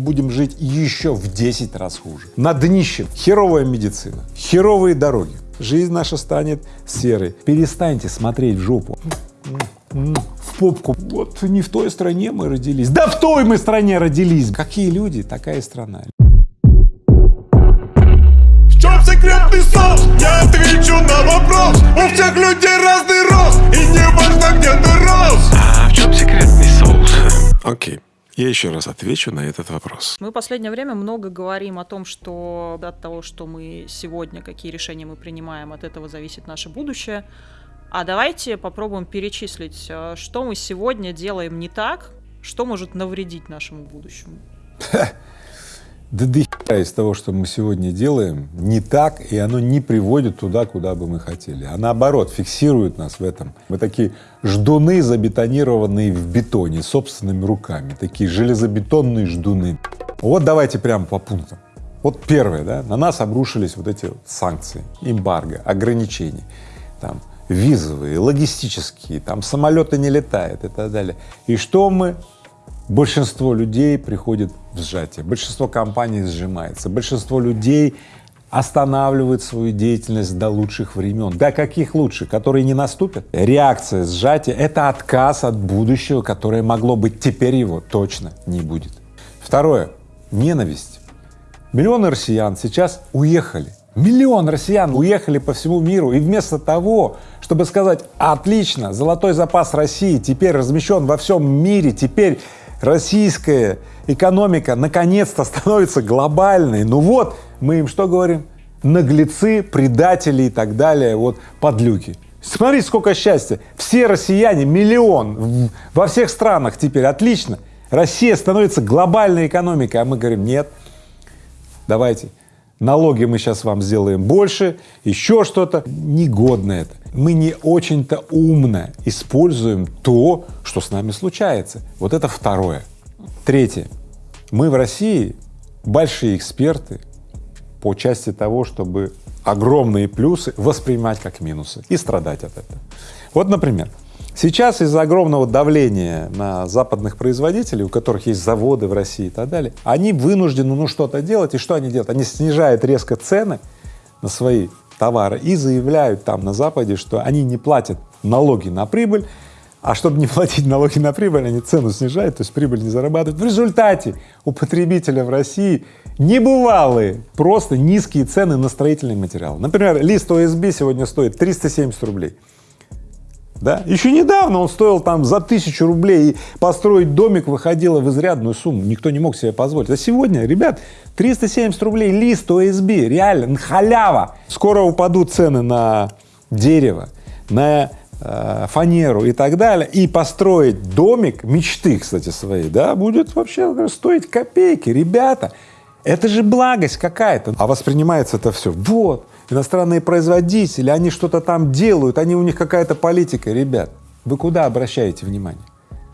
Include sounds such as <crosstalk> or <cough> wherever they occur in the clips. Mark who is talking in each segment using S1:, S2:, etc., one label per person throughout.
S1: будем жить еще в 10 раз хуже. На днище херовая медицина, херовые дороги, жизнь наша станет серой. Перестаньте смотреть в жопу в попку. Вот не в той стране мы родились. Да в той мы стране родились. Какие люди, такая страна.
S2: В чем секретный соус? Я отвечу на вопрос. У всех людей разный рост, и не важно, где ты рос.
S3: А в чем секретный соус? Окей. Я еще раз отвечу на этот вопрос.
S4: Мы в последнее время много говорим о том, что от того, что мы сегодня, какие решения мы принимаем, от этого зависит наше будущее. А давайте попробуем перечислить, э, что мы сегодня делаем не так, что может навредить нашему будущему. <laughs>
S1: Да до из того, что мы сегодня делаем, не так, и оно не приводит туда, куда бы мы хотели, а наоборот, фиксирует нас в этом. Мы такие ждуны, забетонированные в бетоне, собственными руками, такие железобетонные ждуны. Вот давайте прямо по пунктам. Вот первое, да, на нас обрушились вот эти санкции, эмбарго, ограничения, там, визовые, логистические, там самолеты не летают и так далее. И что мы большинство людей приходит в сжатие, большинство компаний сжимается, большинство людей останавливает свою деятельность до лучших времен. До каких лучших? Которые не наступят? Реакция сжатия — это отказ от будущего, которое могло быть, теперь его точно не будет. Второе — ненависть. Миллионы россиян сейчас уехали. Миллион россиян уехали по всему миру, и вместо того, чтобы сказать «отлично, золотой запас России теперь размещен во всем мире, теперь российская экономика наконец-то становится глобальной. Ну вот, мы им что говорим? Наглецы, предатели и так далее, вот подлюки. Смотри, сколько счастья. Все россияне, миллион, во всех странах теперь, отлично. Россия становится глобальной экономикой, а мы говорим, нет, давайте, налоги мы сейчас вам сделаем больше, еще что-то. Негодно это. Мы не очень-то умно используем то, что с нами случается. Вот это второе. Третье. Мы в России большие эксперты по части того, чтобы огромные плюсы воспринимать как минусы и страдать от этого. Вот, например, Сейчас из-за огромного давления на западных производителей, у которых есть заводы в России и так далее, они вынуждены ну что-то делать. И что они делают? Они снижают резко цены на свои товары и заявляют там на Западе, что они не платят налоги на прибыль, а чтобы не <laughs> платить налоги на прибыль, они цену снижают, то есть прибыль не зарабатывают. В результате у потребителя в России небывалые, просто низкие цены на строительные материалы. Например, лист ОСБ сегодня стоит 370 рублей да? Еще недавно он стоил там за тысячу рублей, и построить домик выходило в изрядную сумму, никто не мог себе позволить. А сегодня, ребят, 370 рублей лист ОСБ, реально, халява. Скоро упадут цены на дерево, на э, фанеру и так далее, и построить домик мечты, кстати, своей, да, будет вообще стоить копейки, ребята. Это же благость какая-то, а воспринимается это все. Вот, иностранные производители, они что-то там делают, они у них какая-то политика. Ребят, вы куда обращаете внимание?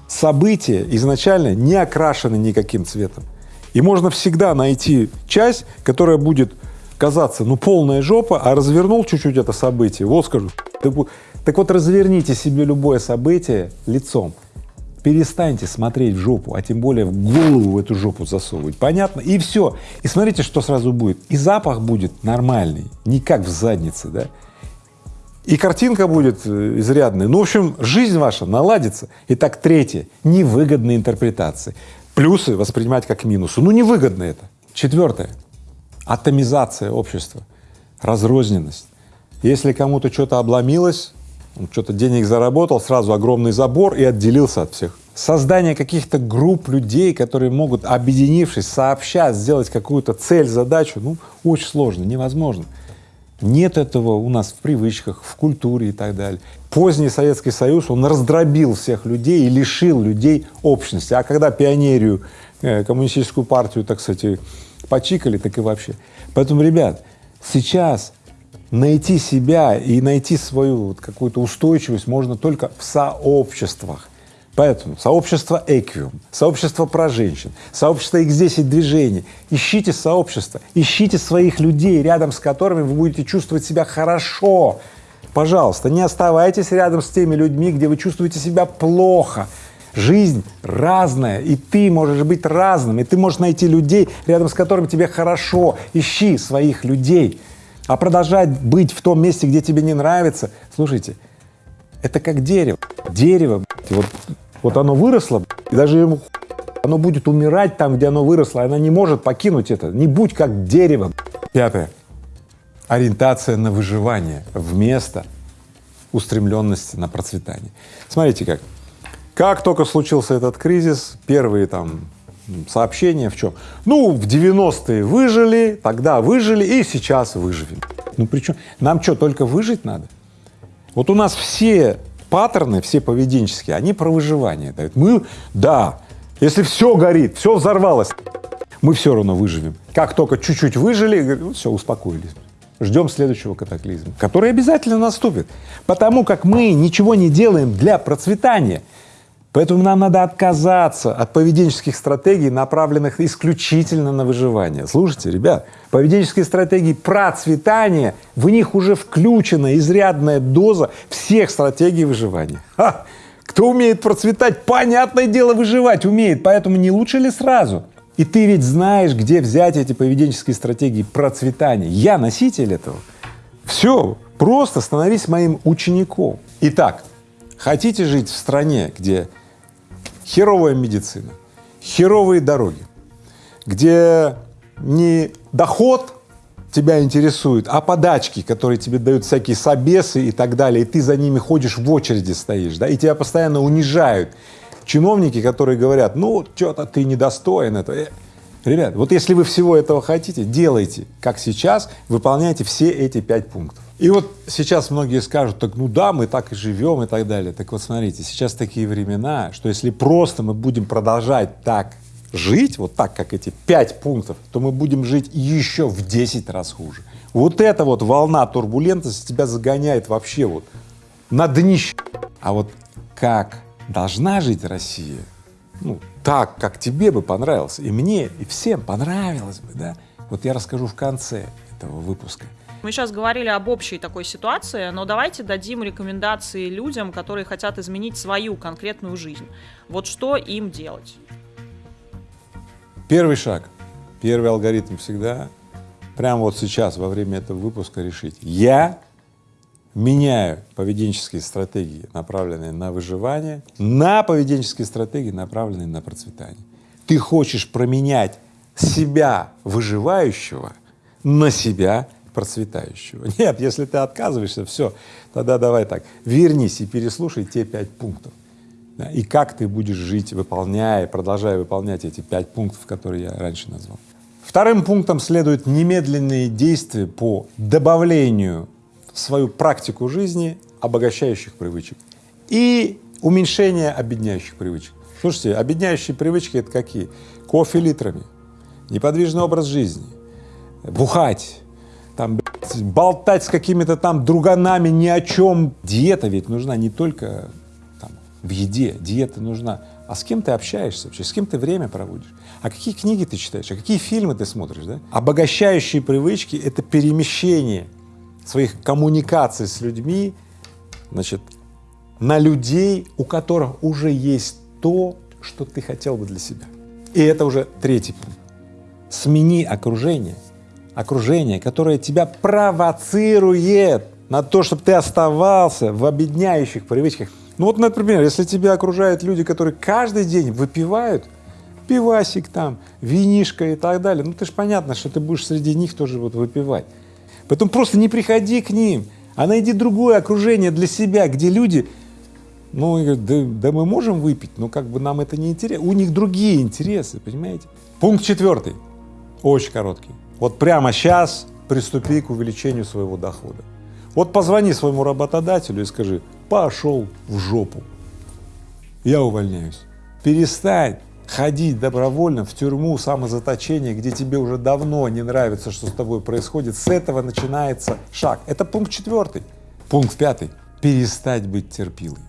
S1: События изначально не окрашены никаким цветом. И можно всегда найти часть, которая будет казаться, ну, полная жопа, а развернул чуть-чуть это событие, вот скажу. Так, вот, разверните себе любое событие лицом перестаньте смотреть в жопу, а тем более в голову в эту жопу засовывать, понятно? И все. И смотрите, что сразу будет. И запах будет нормальный, не как в заднице, да? И картинка будет э, изрядная. Ну, в общем, жизнь ваша наладится. Итак, третье — невыгодные интерпретации. Плюсы воспринимать как минусы. Ну, невыгодно это. Четвертое — атомизация общества, разрозненность. Если кому-то что-то обломилось, что-то денег заработал, сразу огромный забор и отделился от всех. Создание каких-то групп людей, которые могут, объединившись, сообща сделать какую-то цель, задачу, ну, очень сложно, невозможно. Нет этого у нас в привычках, в культуре и так далее. Поздний Советский Союз, он раздробил всех людей и лишил людей общности. А когда пионерию, э, коммунистическую партию, так сказать, почикали, так и вообще. Поэтому, ребят, сейчас найти себя и найти свою вот какую-то устойчивость можно только в сообществах. Поэтому сообщество Эквиум, сообщество про женщин, сообщество X10 движений. Ищите сообщество, ищите своих людей, рядом с которыми вы будете чувствовать себя хорошо. Пожалуйста, не оставайтесь рядом с теми людьми, где вы чувствуете себя плохо. Жизнь разная, и ты можешь быть разным, и ты можешь найти людей, рядом с которыми тебе хорошо. Ищи своих людей. А продолжать быть в том месте, где тебе не нравится, слушайте, это как дерево. Дерево, вот, вот оно выросло, и даже ему оно будет умирать там, где оно выросло, оно не может покинуть это. Не будь как дерево. Пятое. Ориентация на выживание вместо устремленности на процветание. Смотрите как. Как только случился этот кризис, первые там сообщения в чем? Ну, в 90-е выжили, тогда выжили и сейчас выживем. Ну причем, нам что, только выжить надо? Вот у нас все паттерны, все поведенческие, они про выживание дают. Мы, да, если все горит, все взорвалось, мы все равно выживем. Как только чуть-чуть выжили, ну, все, успокоились. Ждем следующего катаклизма, который обязательно наступит, потому как мы ничего не делаем для процветания. Поэтому нам надо отказаться от поведенческих стратегий, направленных исключительно на выживание. Слушайте, ребят, поведенческие стратегии процветания, в них уже включена изрядная доза всех стратегий выживания. Ха! Кто умеет процветать, понятное дело, выживать умеет, поэтому не лучше ли сразу? И ты ведь знаешь, где взять эти поведенческие стратегии процветания. Я носитель этого. Все, просто становись моим учеником. Итак, хотите жить в стране, где херовая медицина, херовые дороги, где не доход тебя интересует, а подачки, которые тебе дают всякие собесы и так далее, и ты за ними ходишь в очереди стоишь, да, и тебя постоянно унижают чиновники, которые говорят, ну, что-то ты недостоин этого. Э, ребят, вот если вы всего этого хотите, делайте, как сейчас, выполняйте все эти пять пунктов. И вот сейчас многие скажут, так ну да, мы так и живем и так далее. Так вот смотрите, сейчас такие времена, что если просто мы будем продолжать так жить, вот так, как эти пять пунктов, то мы будем жить еще в 10 раз хуже. Вот эта вот волна турбулентности тебя загоняет вообще вот на днище. А вот как должна жить Россия, ну, так, как тебе бы понравилось, и мне, и всем понравилось бы, да, вот я расскажу в конце этого выпуска.
S4: Мы сейчас говорили об общей такой ситуации, но давайте дадим рекомендации людям, которые хотят изменить свою конкретную жизнь. Вот что им делать?
S1: Первый шаг, первый алгоритм всегда, прямо вот сейчас, во время этого выпуска решить. Я меняю поведенческие стратегии, направленные на выживание, на поведенческие стратегии, направленные на процветание. Ты хочешь променять себя выживающего на себя процветающего. <laughs> Нет, если ты отказываешься, все, тогда давай так, вернись и переслушай те пять пунктов да, и как ты будешь жить, выполняя, продолжая выполнять эти пять пунктов, которые я раньше назвал. Вторым пунктом следуют немедленные действия по добавлению в свою практику жизни обогащающих привычек и уменьшение обедняющих привычек. Слушайте, обедняющие привычки — это какие? Кофе литрами, неподвижный образ жизни, бухать, болтать с какими-то там друганами ни о чем. Диета ведь нужна не только в еде, диета нужна. А с кем ты общаешься вообще, с кем ты время проводишь? А какие книги ты читаешь, а какие фильмы ты смотришь, да? Обогащающие привычки — это перемещение своих коммуникаций с людьми, значит, на людей, у которых уже есть то, что ты хотел бы для себя. И это уже третий пункт. Смени окружение, окружение, которое тебя провоцирует на то, чтобы ты оставался в объединяющих привычках, ну вот, например, если тебя окружают люди, которые каждый день выпивают, пивасик там, винишко и так далее, ну ты же понятно, что ты будешь среди них тоже вот выпивать. Поэтому просто не приходи к ним, а найди другое окружение для себя, где люди, ну, говорят, да, да мы можем выпить, но как бы нам это не интересно, у них другие интересы, понимаете? Пункт четвертый, очень короткий. Вот прямо сейчас приступи к увеличению своего дохода. Вот позвони своему работодателю и скажи, пошел в жопу, я увольняюсь. Перестань ходить добровольно в тюрьму, самозаточение, где тебе уже давно не нравится, что с тобой происходит. С этого начинается шаг. Это пункт четвертый. Пункт пятый. Перестать быть терпилой.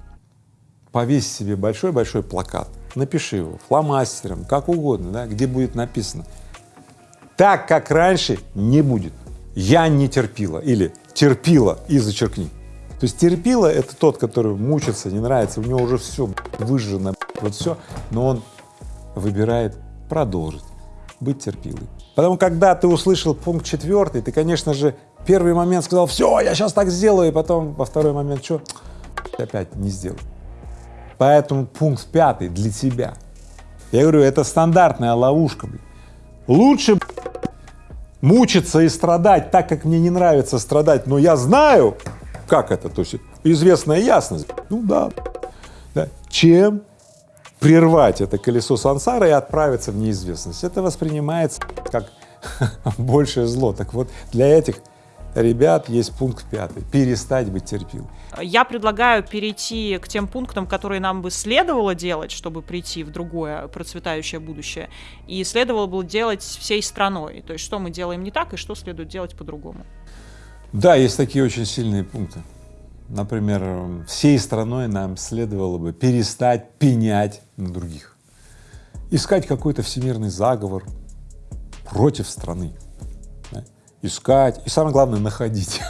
S1: Повесь себе большой-большой плакат, напиши его фломастером, как угодно, да, где будет написано «Так, как раньше, не будет. Я не терпила» или терпила и зачеркни. То есть терпила — это тот, который мучится, не нравится, у него уже все выжжено, вот все, но он выбирает продолжить быть терпилой. Потому когда ты услышал пункт четвертый, ты, конечно же, первый момент сказал, все, я сейчас так сделаю, и потом во второй момент, что, опять не сделал. Поэтому пункт пятый для тебя. Я говорю, это стандартная ловушка. Лучше мучиться и страдать так, как мне не нравится страдать, но я знаю, как это, то есть известная ясность, ну да, да, чем прервать это колесо сансары и отправиться в неизвестность. Это воспринимается как <laughs> большее зло. Так вот, для этих ребят есть пункт пятый — перестать быть терпилой.
S4: Я предлагаю перейти к тем пунктам, которые нам бы следовало делать, чтобы прийти в другое процветающее будущее, и следовало бы делать всей страной. То есть что мы делаем не так и что следует делать по-другому.
S1: Да, есть такие очень сильные пункты. Например, всей страной нам следовало бы перестать пенять на других, искать какой-то всемирный заговор против страны? Искать и самое главное находить,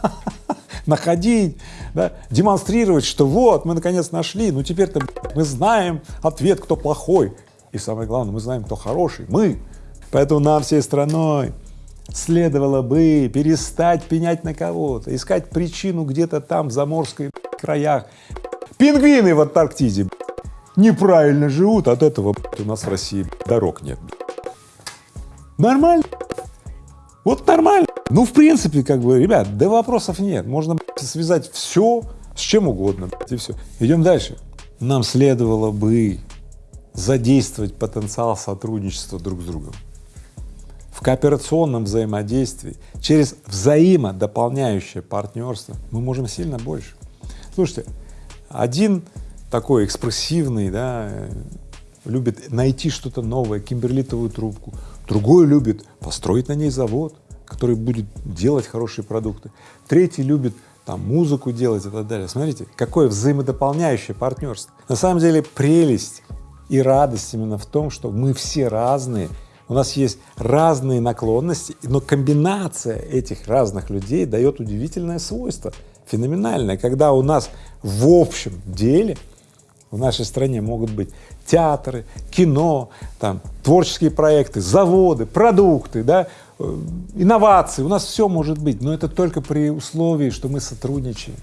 S1: <laughs> находить, да? демонстрировать, что вот мы наконец нашли, ну теперь-то мы знаем ответ, кто плохой, и самое главное, мы знаем, кто хороший, мы. Поэтому нам всей страной следовало бы перестать пенять на кого-то, искать причину где-то там, в заморской краях. Пингвины в Антарктиде неправильно живут, от этого у нас в России дорог нет. Нормально. Вот нормально. Ну, в принципе, как бы, ребят, да вопросов нет. Можно связать все с чем угодно, и все. Идем дальше. Нам следовало бы задействовать потенциал сотрудничества друг с другом в кооперационном взаимодействии, через взаимодополняющее партнерство мы можем сильно больше. Слушайте, один такой экспрессивный, да, любит найти что-то новое, кимберлитовую трубку, другой любит построить на ней завод, который будет делать хорошие продукты, третий любит там музыку делать и так далее. Смотрите, какое взаимодополняющее партнерство. На самом деле прелесть и радость именно в том, что мы все разные, у нас есть разные наклонности, но комбинация этих разных людей дает удивительное свойство, феноменальное, когда у нас в общем деле в нашей стране могут быть театры, кино, там, творческие проекты, заводы, продукты, да, э, инновации, у нас все может быть, но это только при условии, что мы сотрудничаем,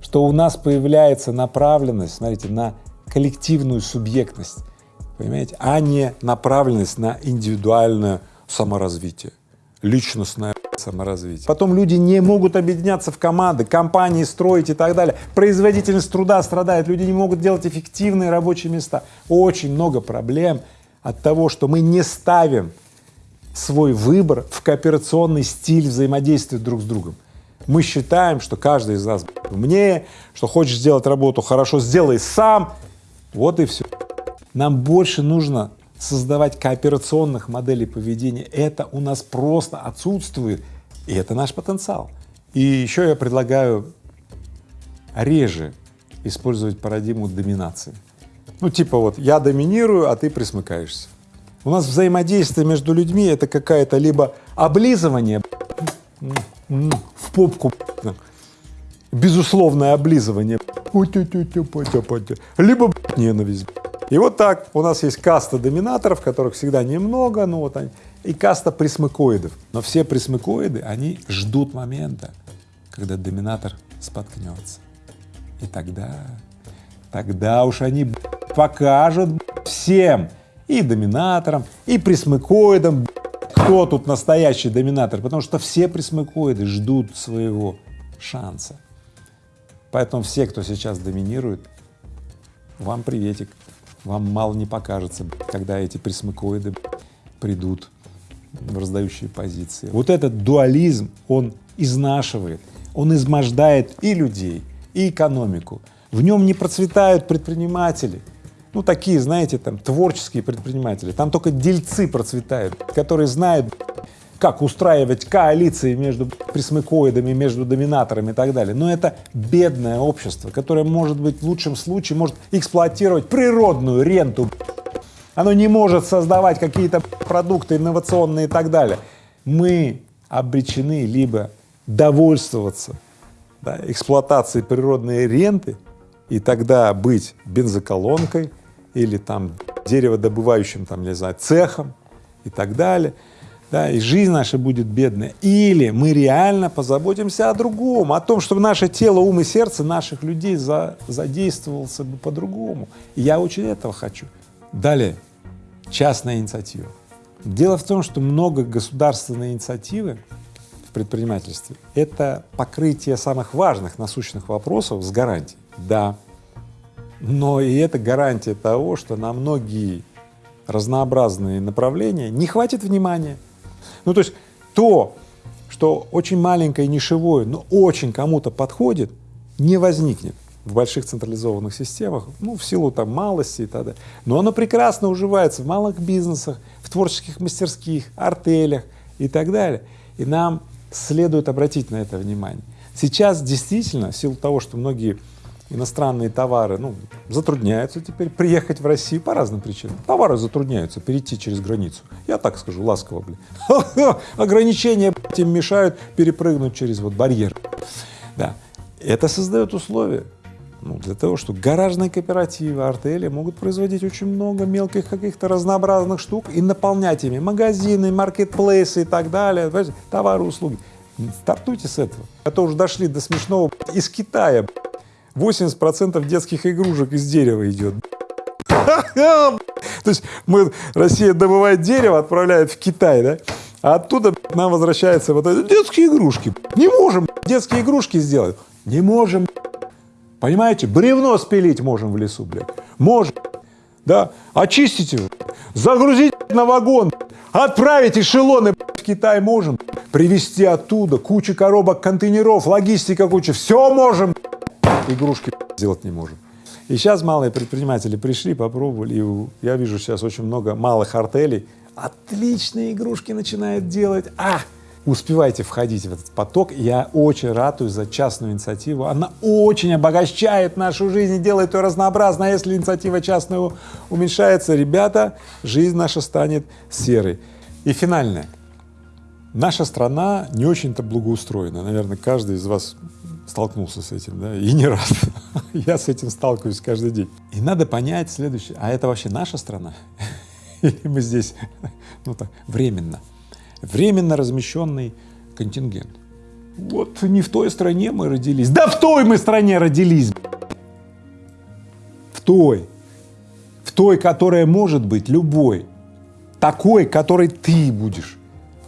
S1: что у нас появляется направленность, смотрите, на коллективную субъектность, понимаете, а не направленность на индивидуальное саморазвитие, личностное саморазвитие. Потом люди не могут объединяться в команды, компании строить и так далее. Производительность труда страдает, люди не могут делать эффективные рабочие места. Очень много проблем от того, что мы не ставим свой выбор в кооперационный стиль взаимодействия друг с другом. Мы считаем, что каждый из нас умнее, что хочешь сделать работу хорошо, сделай сам, вот и все. Нам больше нужно создавать кооперационных моделей поведения. Это у нас просто отсутствует, и это наш потенциал. И еще я предлагаю реже использовать парадигму доминации. Ну, типа вот я доминирую, а ты присмыкаешься. У нас взаимодействие между людьми — это какая-то либо облизывание в попку, безусловное облизывание, либо ненависть. И вот так у нас есть каста доминаторов, которых всегда немного, ну вот они, и каста присмыкоидов. Но все присмыкоиды, они ждут момента, когда доминатор споткнется. И тогда, тогда уж они покажут всем, и доминаторам, и присмыкоидам, кто тут настоящий доминатор, потому что все присмыкоиды ждут своего шанса. Поэтому все, кто сейчас доминирует, вам приветик вам мало не покажется, когда эти присмыкоиды придут в раздающие позиции. Вот этот дуализм, он изнашивает, он измождает и людей, и экономику. В нем не процветают предприниматели, ну такие, знаете, там творческие предприниматели, там только дельцы процветают, которые знают, как устраивать коалиции между присмыкоидами, между доминаторами и так далее. Но это бедное общество, которое, может быть, в лучшем случае может эксплуатировать природную ренту. Оно не может создавать какие-то продукты инновационные и так далее. Мы обречены либо довольствоваться да, эксплуатацией природной ренты, и тогда быть бензоколонкой или там дереводобывающим, там, не знаю, цехом и так далее, да, и жизнь наша будет бедная. Или мы реально позаботимся о другом, о том, чтобы наше тело, ум и сердце наших людей за, задействовался бы по-другому. Я очень этого хочу. Далее, частная инициатива. Дело в том, что много государственной инициативы в предпринимательстве — это покрытие самых важных насущных вопросов с гарантией. Да, но и это гарантия того, что на многие разнообразные направления не хватит внимания. Ну, то есть то, что очень маленькое, нишевое, но очень кому-то подходит, не возникнет в больших централизованных системах, ну, в силу там малости и так далее. Но оно прекрасно уживается в малых бизнесах, в творческих мастерских, артелях и так далее. И нам следует обратить на это внимание. Сейчас действительно, в силу того, что многие иностранные товары, ну, затрудняются теперь приехать в Россию по разным причинам. Товары затрудняются перейти через границу. Я так скажу, ласково, блин. <laughs> Ограничения им мешают перепрыгнуть через вот барьер. Да. Это создает условия ну, для того, что гаражные кооперативы, артели могут производить очень много мелких каких-то разнообразных штук и наполнять ими магазины, маркетплейсы и так далее, товары, услуги. Стартуйте с этого. Это уже дошли до смешного из Китая. 80% детских игрушек из дерева идет. То есть мы, Россия добывает дерево, отправляет в Китай, да? А оттуда нам возвращаются вот эти детские игрушки. Не можем детские игрушки сделать. Не можем. Понимаете? Бревно спилить можем в лесу, блядь. Можем. Да? Очистить его. Загрузить на вагон. Отправить эшелоны в Китай можем. Привезти оттуда кучу коробок, контейнеров, логистика куча. Все можем игрушки <laughs> сделать не можем. И сейчас малые предприниматели пришли, попробовали, и я вижу сейчас очень много малых артелей, отличные игрушки начинают делать, а, успевайте входить в этот поток, я очень радуюсь за частную инициативу, она очень обогащает нашу жизнь и делает ее разнообразной, а если инициатива частная уменьшается, ребята, жизнь наша станет серой. И финальное. Наша страна не очень-то благоустроена, наверное, каждый из вас столкнулся с этим, да, и не раз. <laughs> Я с этим сталкиваюсь каждый день. И надо понять следующее, а это вообще наша страна? <laughs> Или мы здесь, ну так, временно, временно размещенный контингент? Вот не в той стране мы родились. Да в той мы стране родились! В той. В той, которая может быть любой. Такой, которой ты будешь.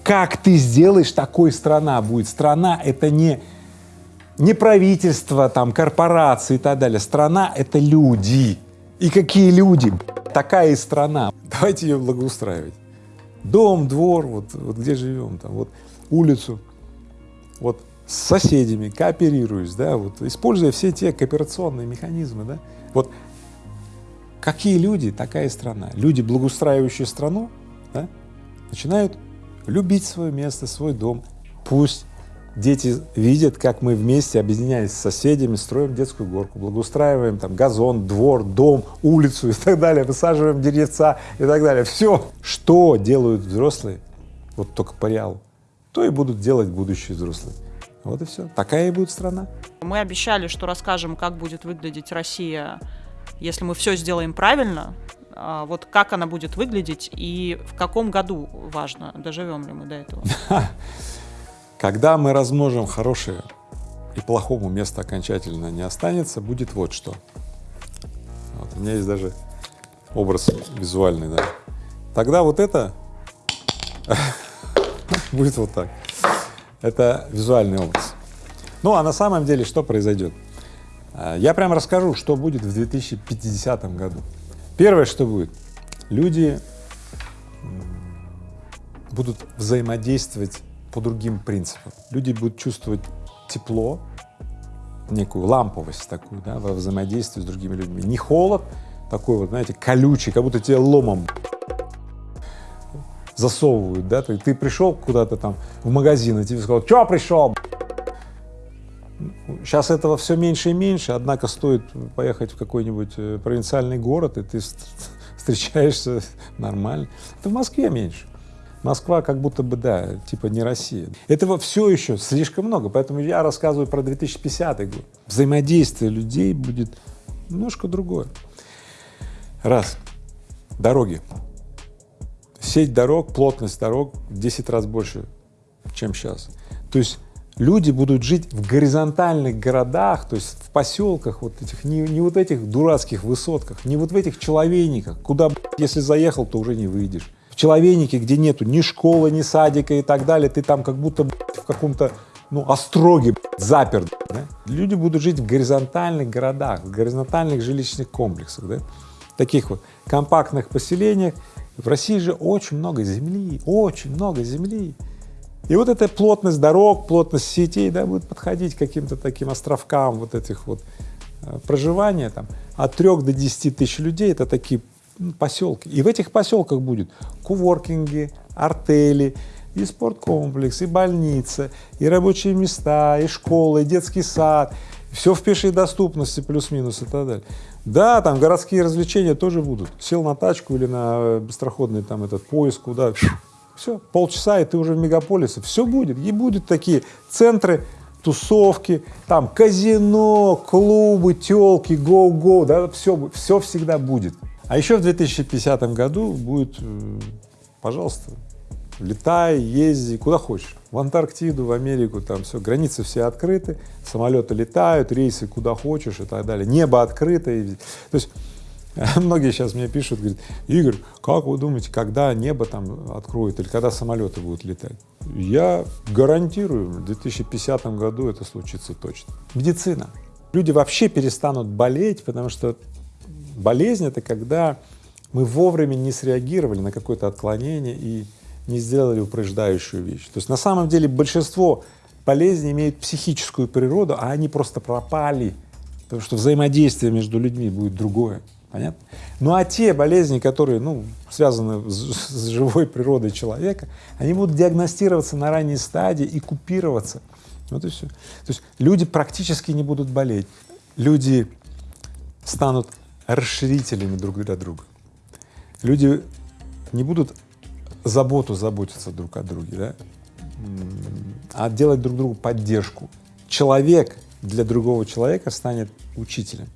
S1: Как ты сделаешь, такой страна будет. Страна — это не не правительство, там, корпорации и так далее. Страна — это люди. И какие люди? Такая и страна. <laughs> Давайте ее благоустраивать. Дом, двор, вот, вот где живем, там, вот улицу, вот с соседями, кооперируясь, да, вот, используя все те кооперационные механизмы, да, вот какие люди, такая и страна. Люди, благоустраивающие страну, да, начинают любить свое место, свой дом, пусть дети видят, как мы вместе, объединяясь с соседями, строим детскую горку, благоустраиваем там газон, двор, дом, улицу и так далее, высаживаем деревца и так далее. Все, что делают взрослые, вот только по реалу, то и будут делать будущие взрослые. Вот и все. Такая и будет страна.
S4: Мы обещали, что расскажем, как будет выглядеть Россия, если мы все сделаем правильно. А вот как она будет выглядеть и в каком году важно, доживем ли мы до этого. <laughs>
S1: Когда мы размножим хорошее и плохому место окончательно не останется, будет вот что. Вот, у меня есть даже образ визуальный, да. Тогда вот это <laughs> будет вот так. Это визуальный образ. Ну, а на самом деле что произойдет? А, я прям расскажу, что будет в 2050 году. Первое, что будет, люди будут взаимодействовать по другим принципам. Люди будут чувствовать тепло, некую ламповость такую, да, во взаимодействии с другими людьми. Не холод такой вот, знаете, колючий, как будто тебе ломом засовывают, да, ты, ты пришел куда-то там в магазин, и тебе сказал, что пришел? Сейчас этого все меньше и меньше, однако стоит поехать в какой-нибудь э, провинциальный город, и ты встречаешься нормально. Это в Москве меньше. Москва как будто бы, да, типа не Россия. Этого все еще слишком много, поэтому я рассказываю про 2050 год. Взаимодействие людей будет немножко другое. Раз. Дороги. Сеть дорог, плотность дорог в 10 раз больше, чем сейчас. То есть люди будут жить в горизонтальных городах, то есть в поселках вот этих, не, не вот этих дурацких высотках, не вот в этих человейниках, куда, если заехал, то уже не выйдешь. В где нету ни школы, ни садика и так далее, ты там как будто в каком-то ну, остроге заперт. Да? Люди будут жить в горизонтальных городах, в горизонтальных жилищных комплексах, да? таких вот компактных поселениях. В России же очень много земли, очень много земли. И вот эта плотность дорог, плотность сетей, да, будет подходить к каким-то таким островкам вот этих вот э, проживания там от трех до десяти тысяч людей, это такие поселки. И в этих поселках будет куворкинги, артели, и спорткомплекс, и больница, и рабочие места, и школа, и детский сад, все в пешей доступности плюс-минус и так далее. Да, там городские развлечения тоже будут. Сел на тачку или на быстроходный там этот поезд, куда, все, полчаса, и ты уже в мегаполисе, все будет. И будут такие центры, тусовки, там казино, клубы, телки, гоу-гоу, да, все, все всегда будет. А еще в 2050 году будет, э, пожалуйста, летай, езди, куда хочешь, в Антарктиду, в Америку, там все, границы все открыты, самолеты летают, рейсы куда хочешь и так далее, небо открыто. И, то есть <laughs> многие сейчас мне пишут, говорят, Игорь, как вы думаете, когда небо там откроет или когда самолеты будут летать? Я гарантирую, в 2050 году это случится точно. Медицина. Люди вообще перестанут болеть, потому что болезнь — это когда мы вовремя не среагировали на какое-то отклонение и не сделали упреждающую вещь. То есть на самом деле большинство болезней имеют психическую природу, а они просто пропали, потому что взаимодействие между людьми будет другое. Понятно? Ну а те болезни, которые ну, связаны с, с живой природой человека, они будут диагностироваться на ранней стадии и купироваться. Вот и все. То есть люди практически не будут болеть. Люди станут расширителями друг для друга. Люди не будут заботу заботиться друг о друге, да? а делать друг другу поддержку. Человек для другого человека станет учителем.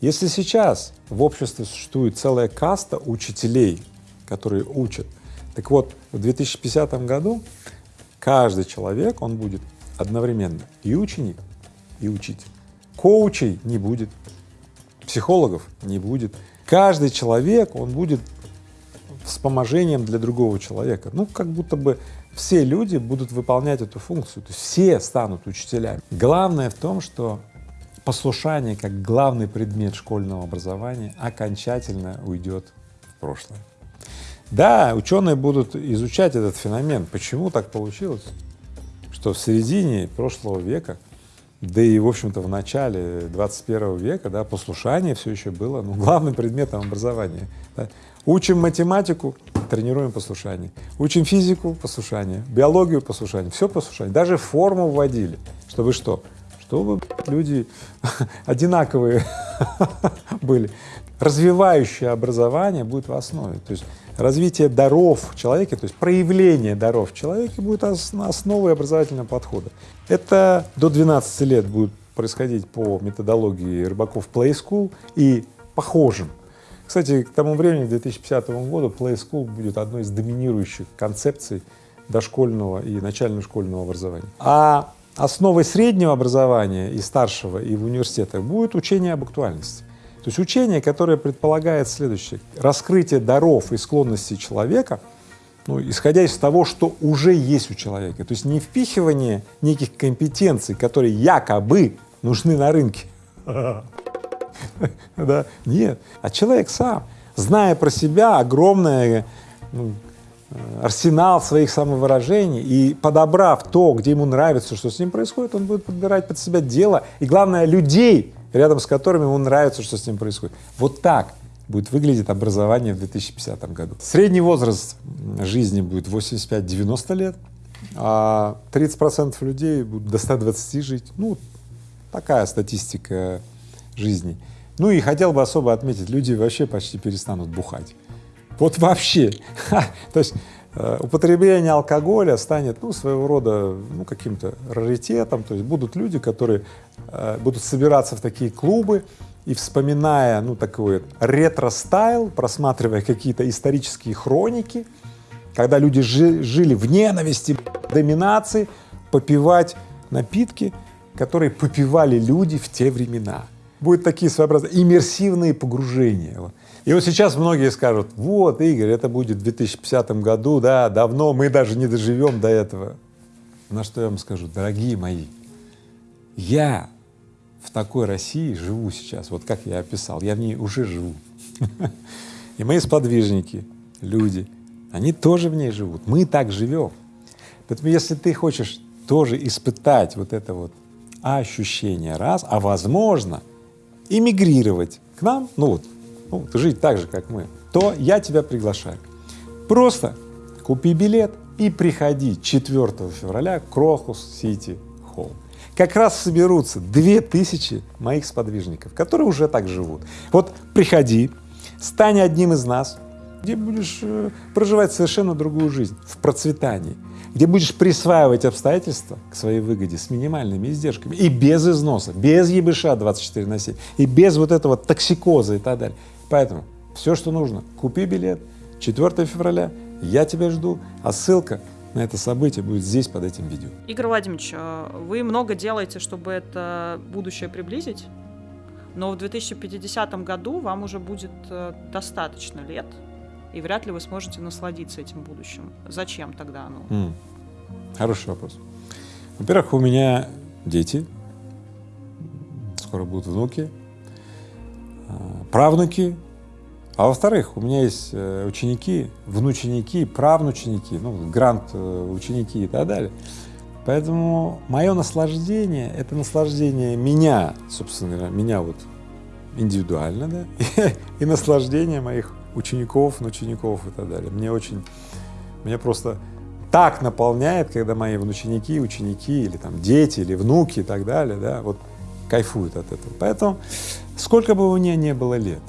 S1: Если сейчас в обществе существует целая каста учителей, которые учат, так вот, в 2050 году каждый человек, он будет одновременно и ученик, и учитель. Коучей не будет, психологов не будет. Каждый человек, он будет вспоможением для другого человека. Ну, как будто бы все люди будут выполнять эту функцию, то есть все станут учителями. Главное в том, что послушание как главный предмет школьного образования окончательно уйдет в прошлое. Да, ученые будут изучать этот феномен, почему так получилось, что в середине прошлого века, да и, в общем-то, в начале 21 века, да, послушание все еще было ну, главным предметом образования. Да. Учим математику, тренируем послушание. Учим физику — послушание, биологию — послушание, все послушание. Даже форму вводили, чтобы что? Чтобы люди <laughs> одинаковые <laughs> были. Развивающее образование будет в основе. То есть развитие даров в человеке, то есть проявление даров в человеке будет основой образовательного подхода. Это до 12 лет будет происходить по методологии рыбаков Play School и похожим кстати, к тому времени, к 2050 году, Play School будет одной из доминирующих концепций дошкольного и начального школьного образования. А основой среднего образования и старшего, и в университетах будет учение об актуальности. То есть учение, которое предполагает следующее — раскрытие даров и склонностей человека, ну, исходя из того, что уже есть у человека. То есть не впихивание неких компетенций, которые якобы нужны на рынке, <laughs> да? Нет. А человек сам, зная про себя огромный ну, арсенал своих самовыражений и подобрав то, где ему нравится, что с ним происходит, он будет подбирать под себя дело и, главное, людей, рядом с которыми ему нравится, что с ним происходит. Вот так будет выглядеть образование в 2050 году. Средний возраст жизни будет 85-90 лет, а 30 процентов людей будут до 120 жить. Ну, такая статистика жизни. Ну и хотел бы особо отметить, люди вообще почти перестанут бухать. Вот вообще. <laughs> То есть употребление алкоголя станет, ну, своего рода, ну, каким-то раритетом, то есть будут люди, которые э, будут собираться в такие клубы, и вспоминая, ну, такой retro style, просматривая какие-то исторические хроники, когда люди жи- жили в ненависти, доминации, попивать напитки, которые попивали люди в те времена. Будут такие своеобразные иммерсивные погружения. И вот сейчас многие скажут, вот, Игорь, это будет в 2050 году, да, давно, мы даже не доживем до этого. На что я вам скажу, дорогие мои, я в такой России живу сейчас, вот как я описал, я в ней уже живу. <laughs> И мои сподвижники, люди, они тоже в ней живут, мы так живем. Поэтому если ты хочешь тоже испытать вот это вот ощущение раз, а возможно эмигрировать к нам, ну вот, ну, жить так же, как мы, то я тебя приглашаю. Просто купи билет и приходи 4 февраля в Крохус Сити Холл. Как раз соберутся две тысячи моих сподвижников, которые уже так живут. Вот приходи, стань одним из нас, где будешь э, проживать совершенно другую жизнь, в процветании, где будешь присваивать обстоятельства к своей выгоде с минимальными издержками и без износа, без ебыша 24 на 7, и без вот этого токсикоза и так далее. Поэтому все, что нужно, купи билет, 4 февраля, я тебя жду, а ссылка на это событие будет здесь, под этим видео.
S4: Игорь Владимирович, э, вы много делаете, чтобы это будущее приблизить, но в 2050 году вам уже будет э, достаточно лет, и вряд ли вы сможете насладиться этим будущим. Зачем тогда оно?
S1: М, Хороший вопрос. Во-первых, у меня дети, скоро будут внуки, а, правнуки, а во-вторых, у меня есть э, ученики, внученики, правнученики, ну, грант э, ученики и так далее. Поэтому мое наслаждение — это наслаждение меня, собственно меня вот индивидуально, да, <laughs> и, наслаждение моих учеников, внучеников и так далее. Мне очень, мне просто так наполняет, когда мои внученики, ученики или там дети, или внуки и так далее, да, вот кайфуют от этого. Поэтому сколько бы мне не было лет,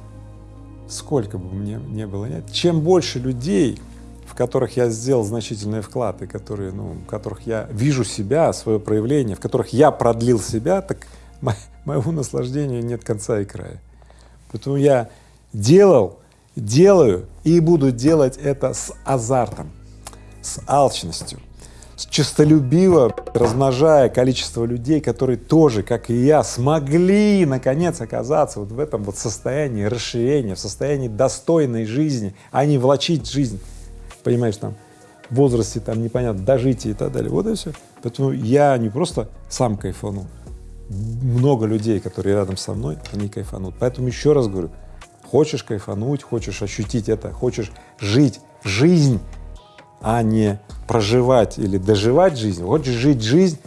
S1: сколько бы мне не было лет, чем больше людей, в которых я сделал значительный вклад и которые, ну, в которых я вижу себя, свое проявление, в которых я продлил себя, так мо- моему наслаждению нет конца и края. Поэтому я делал, делаю и буду делать это с азартом, с алчностью, честолюбиво размножая количество людей, которые тоже, как и я, смогли наконец оказаться вот в этом вот состоянии расширения, в состоянии достойной жизни, а не влачить жизнь, понимаешь, там, в возрасте там непонятно, дожития и так далее. Вот и все. Поэтому я не просто сам кайфану, много людей, которые рядом со мной, они кайфанут. Поэтому еще раз говорю, хочешь кайфануть, хочешь ощутить это, хочешь жить жизнь, а не проживать или доживать жизнь, хочешь жить жизнь,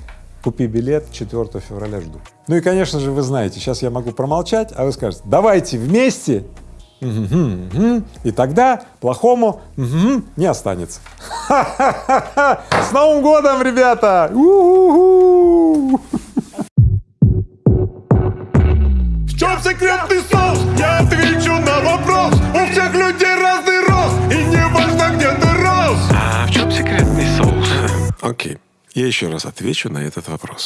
S1: купи билет, 4 февраля жду. Ну и, конечно же, вы знаете, сейчас я могу промолчать, а вы скажете, давайте вместе, и тогда плохому не останется. <laughs> С Новым годом, ребята!
S2: В чем секретный соус? Я отвечу на
S3: Окей. Я еще раз отвечу на этот вопрос.